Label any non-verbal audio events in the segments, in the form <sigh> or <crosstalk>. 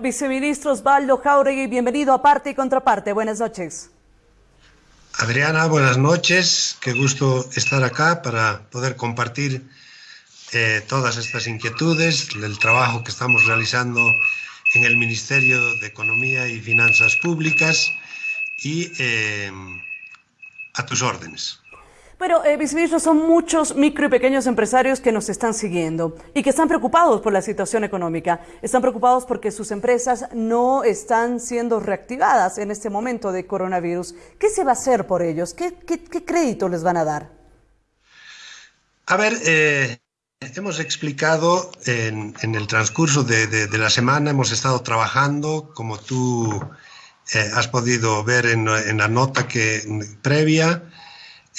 Viceministro Osvaldo Jauregui, bienvenido a Parte y Contraparte. Buenas noches. Adriana, buenas noches. Qué gusto estar acá para poder compartir eh, todas estas inquietudes, el trabajo que estamos realizando en el Ministerio de Economía y Finanzas Públicas y eh, a tus órdenes. Bueno, eh, viceministro, son muchos micro y pequeños empresarios que nos están siguiendo y que están preocupados por la situación económica. Están preocupados porque sus empresas no están siendo reactivadas en este momento de coronavirus. ¿Qué se va a hacer por ellos? ¿Qué, crédito les van a dar? A ver, eh, hemos explicado en, el transcurso de, la semana, hemos estado trabajando, como tú eh, has podido ver en, en la nota que previa,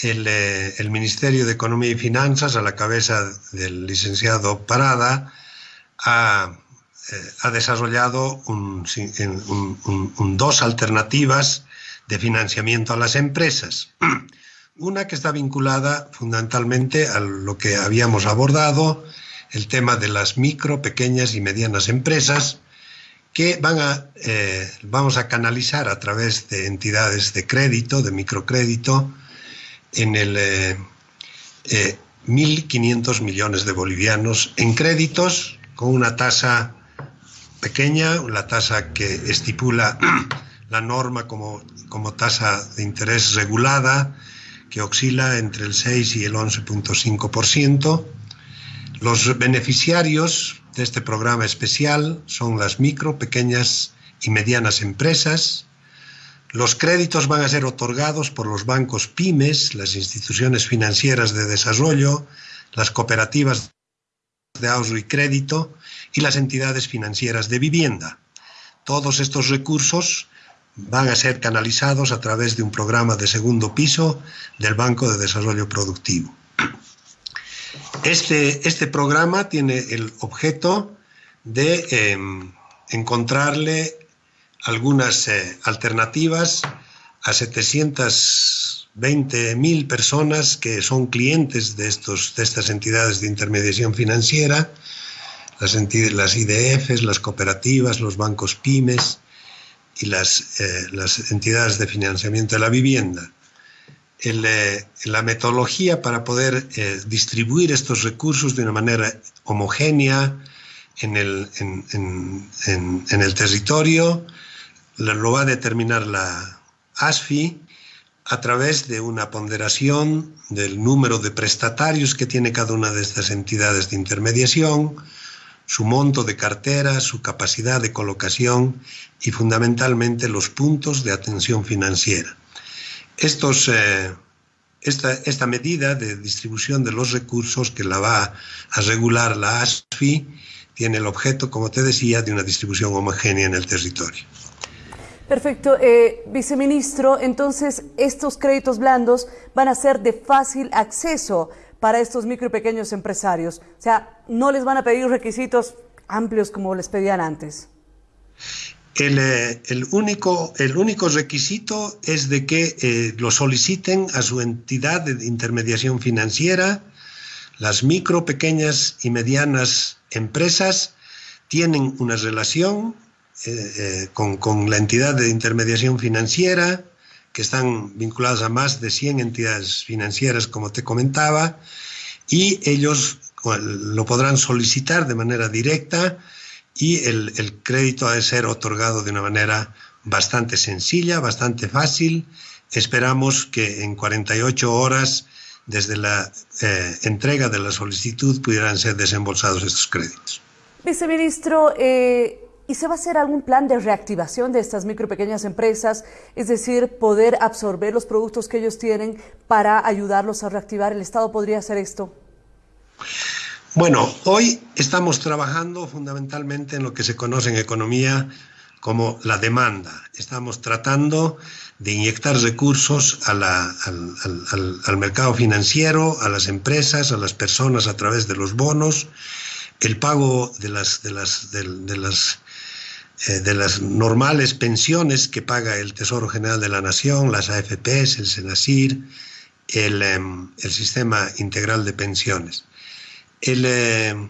eh, el, Ministerio de Economía y Finanzas, a la cabeza del licenciado Parada, ha, eh, desarrollado dos alternativas de financiamiento a las empresas. <clears throat> Una que está vinculada fundamentalmente a lo que habíamos abordado, el tema de las micro, pequeñas y medianas empresas, que van a, eh, vamos a canalizar a través de entidades de crédito, de microcrédito, en el 1.500 eh, eh, millones de bolivianos en créditos con una tasa pequeña, la tasa que estipula <clears throat> la norma como, como tasa de interés regulada, que oscila entre el 6 y el 11.5%. Los beneficiarios de este programa especial son las micro, pequeñas y medianas empresas, los créditos van a ser otorgados por los bancos pymes, las instituciones financieras de desarrollo, las cooperativas de ahorro y crédito y las entidades financieras de vivienda. Todos estos recursos van a ser canalizados a través de un programa de segundo piso del Banco de Desarrollo Productivo. Este, este programa tiene el objeto de em, encontrarle algunas eh, alternativas a 720.000 personas que son clientes de, estos, de estas entidades de intermediación financiera, las, las IDFs, las cooperativas, los bancos pymes y las, eh, las entidades de financiamiento de la vivienda. Eh, la metodología para poder distribuir estos recursos de una manera homogénea en el, en, en, en el territorio, lo va a determinar la ASFI a través de una ponderación del número de prestatarios que tiene cada una de estas entidades de intermediación, su monto de cartera, su capacidad de colocación y fundamentalmente los puntos de atención financiera. Eh, esta, esta medida de distribución de los recursos que la va a regular la ASFI tiene el objeto, como te decía, de una distribución homogénea en el territorio. Perfecto. Eh, viceministro, entonces estos créditos blandos van a ser de fácil acceso para estos micro y pequeños empresarios. O sea, no les van a pedir requisitos amplios como les pedían antes. El, eh, único, el único requisito es de que eh, lo soliciten a su entidad de intermediación financiera. Las micro, pequeñas y medianas empresas tienen una relación eh, eh, con, la entidad de intermediación financiera, que están vinculadas a más de 100 entidades financieras, como te comentaba, y ellos lo podrán solicitar de manera directa y el, crédito ha de ser otorgado de una manera bastante sencilla, bastante fácil. Esperamos que en 48 horas desde la eh, entrega de la solicitud pudieran ser desembolsados estos créditos. Viceministro, eh, ¿Y se va a hacer algún plan de reactivación de estas micro y pequeñas empresas? Es decir, poder absorber los productos que ellos tienen para ayudarlos a reactivar. ¿El Estado podría hacer esto? Bueno, hoy estamos trabajando fundamentalmente en lo que se conoce en economía como la demanda. Estamos tratando de inyectar recursos al, al, mercado financiero, a las empresas, a las personas a través de los bonos, el pago de las, de las, de las eh, de las normales pensiones que paga el Tesoro General de la Nación, las AFPs, el SENACIR, el, em, el Sistema Integral de Pensiones. El, em,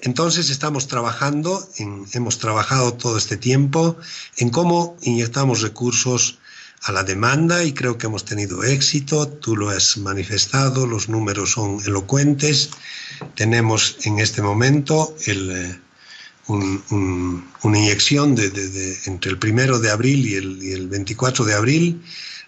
Entonces estamos trabajando, hemos trabajado todo este tiempo en cómo inyectamos recursos a la demanda y creo que hemos tenido éxito, tú lo has manifestado, los números son elocuentes, tenemos en este momento eh, una inyección de, entre el primero de abril y el, y el 24 de abril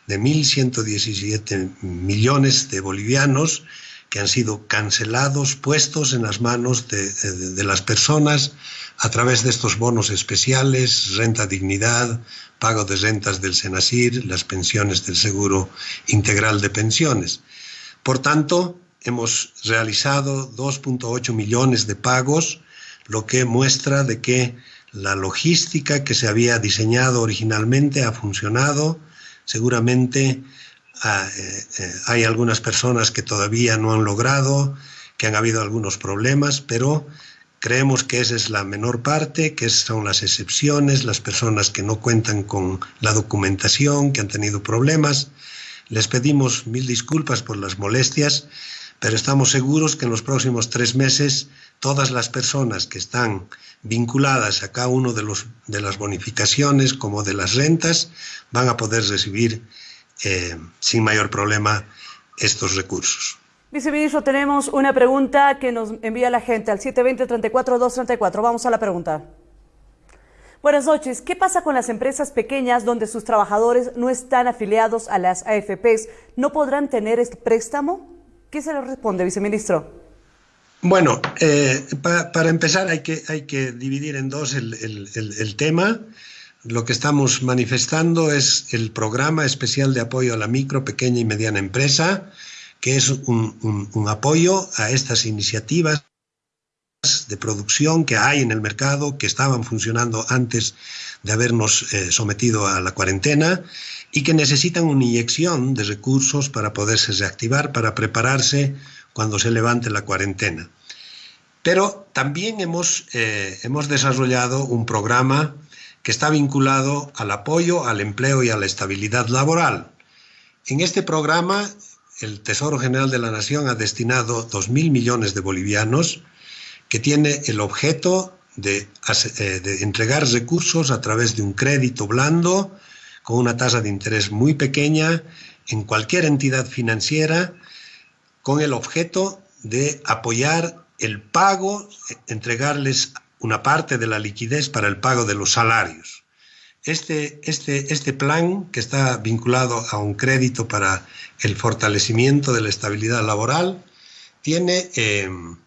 de 1.117 millones de bolivianos que han sido cancelados, puestos en las manos de, las personas a través de estos bonos especiales, renta dignidad, pago de rentas del Senasir, las pensiones del Seguro Integral de Pensiones. Por tanto, hemos realizado 2.8 millones de pagos, lo que muestra de que la logística que se había diseñado originalmente ha funcionado. Seguramente Ah, eh, eh, hay algunas personas que todavía no han logrado, que han habido algunos problemas, pero creemos que esa es la menor parte, que son las excepciones, las personas que no cuentan con la documentación, que han tenido problemas. Les pedimos mil disculpas por las molestias, pero estamos seguros que en los próximos tres meses todas las personas que están vinculadas a cada uno de, los, de las bonificaciones como de las rentas van a poder recibir eh, sin mayor problema estos recursos. Viceministro, tenemos una pregunta que nos envía la gente al 720-34-234. Vamos a la pregunta. Buenas noches. ¿Qué pasa con las empresas pequeñas donde sus trabajadores no están afiliados a las AFPs? ¿No podrán tener este préstamo? ¿Qué se le responde, viceministro? Bueno, eh, para empezar hay que, dividir en dos el, el tema lo que estamos manifestando es el programa especial de apoyo a la micro, pequeña y mediana empresa, que es un, apoyo a estas iniciativas de producción que hay en el mercado, que estaban funcionando antes de habernos eh, sometido a la cuarentena y que necesitan una inyección de recursos para poderse reactivar, para prepararse cuando se levante la cuarentena. Pero también hemos, eh, hemos desarrollado un programa que está vinculado al apoyo al empleo y a la estabilidad laboral. En este programa, el Tesoro General de la Nación ha destinado 2.000 millones de bolivianos que tiene el objeto eh, de, entregar recursos a través de un crédito blando con una tasa de interés muy pequeña en cualquier entidad financiera con el objeto de apoyar el pago, entregarles una parte de la liquidez para el pago de los salarios. Este, este, este plan, que está vinculado a un crédito para el fortalecimiento de la estabilidad laboral, tiene, em,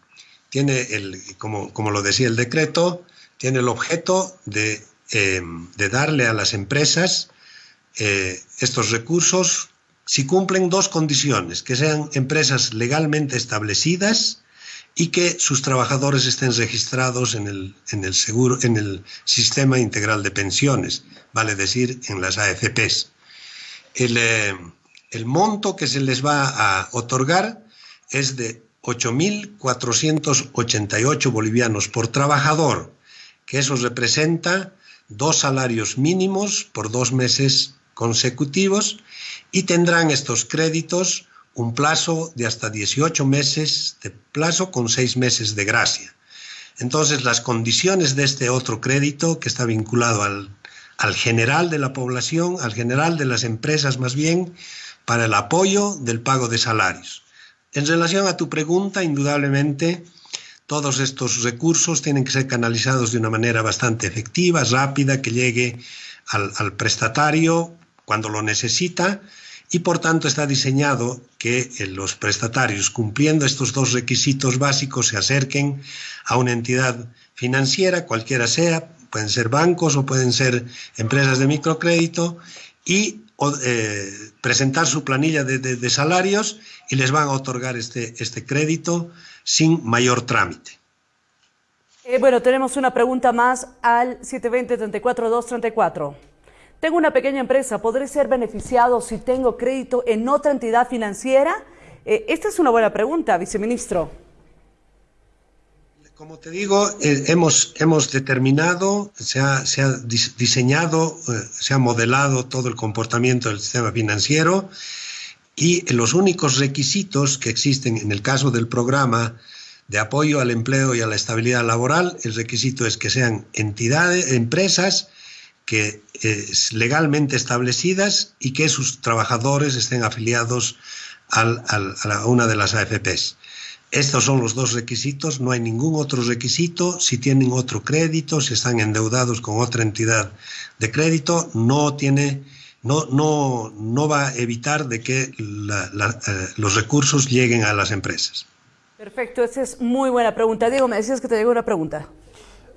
tiene el, como, como, lo decía el decreto, tiene el objeto de, em, de darle a las empresas eh, estos recursos si cumplen dos condiciones, que sean empresas legalmente establecidas y que sus trabajadores estén registrados en el, en el, seguro, en el sistema integral de pensiones, vale decir, en las AFPs. El, eh, el monto que se les va a otorgar es de 8.488 bolivianos por trabajador, que eso representa dos salarios mínimos por dos meses consecutivos y tendrán estos créditos un plazo de hasta 18 meses de plazo con seis meses de gracia. Entonces, las condiciones de este otro crédito, que está vinculado al, al general de la población, al general de las empresas más bien, para el apoyo del pago de salarios. En relación a tu pregunta, indudablemente, todos estos recursos tienen que ser canalizados de una manera bastante efectiva, rápida, que llegue al, al prestatario cuando lo necesita y por tanto está diseñado que eh, los prestatarios, cumpliendo estos dos requisitos básicos, se acerquen a una entidad financiera, cualquiera sea, pueden ser bancos o pueden ser empresas de microcrédito, y eh, presentar su planilla de, salarios y les van a otorgar este, este crédito sin mayor trámite. Eh, bueno, tenemos una pregunta más al 720-34-234. Tengo una pequeña empresa, ¿podré ser beneficiado si tengo crédito en otra entidad financiera? Eh, esta es una buena pregunta, viceministro. Como te digo, eh, hemos, hemos determinado, se ha, se ha diseñado, eh, se ha modelado todo el comportamiento del sistema financiero y los únicos requisitos que existen en el caso del programa de apoyo al empleo y a la estabilidad laboral, el requisito es que sean entidades, empresas que eh, legalmente establecidas y que sus trabajadores estén afiliados al, a una de las AFPs. Estos son los dos requisitos, no hay ningún otro requisito. Si tienen otro crédito, si están endeudados con otra entidad de crédito, no tiene, no, no, no va a evitar de que la, eh, los recursos lleguen a las empresas. Perfecto, esa es muy buena pregunta. Diego, me decías que te llegó una pregunta.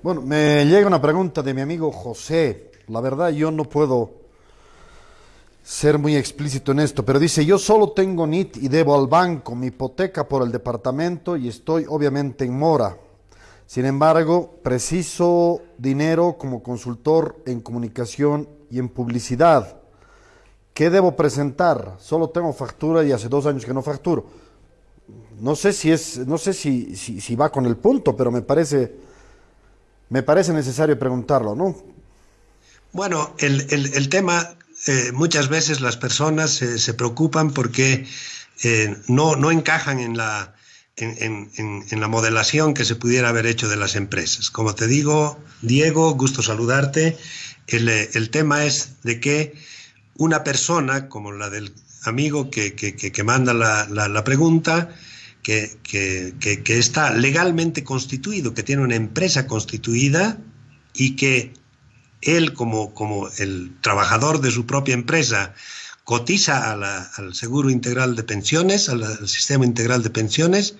Bueno, me llega una pregunta de mi amigo José. La verdad, yo no puedo ser muy explícito en esto, pero dice, yo solo tengo NIT y debo al banco mi hipoteca por el departamento y estoy obviamente en mora. Sin embargo, preciso dinero como consultor en comunicación y en publicidad. ¿Qué debo presentar? Solo tengo factura y hace dos años que no facturo. No sé si es, no sé si, si, va con el punto, pero me parece, me parece necesario preguntarlo, ¿no? Bueno, el, el, tema eh, muchas veces las personas se preocupan porque eh, no, no, encajan en la, en, en, la modelación que se pudiera haber hecho de las empresas. Como te digo, Diego, gusto saludarte. El, el tema es de que una persona, como la del amigo que, que, que manda la, la, la pregunta, que, que, está legalmente constituido, que tiene una empresa constituida y que él como, como el trabajador de su propia empresa cotiza al Seguro Integral de Pensiones, al, Sistema Integral de Pensiones,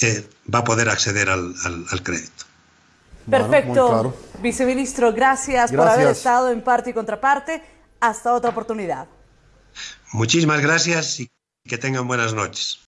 eh, va a poder acceder al, crédito. Perfecto. Viceministro, gracias, por haber estado en parte y contraparte. Hasta otra oportunidad. Muchísimas gracias y que tengan buenas noches.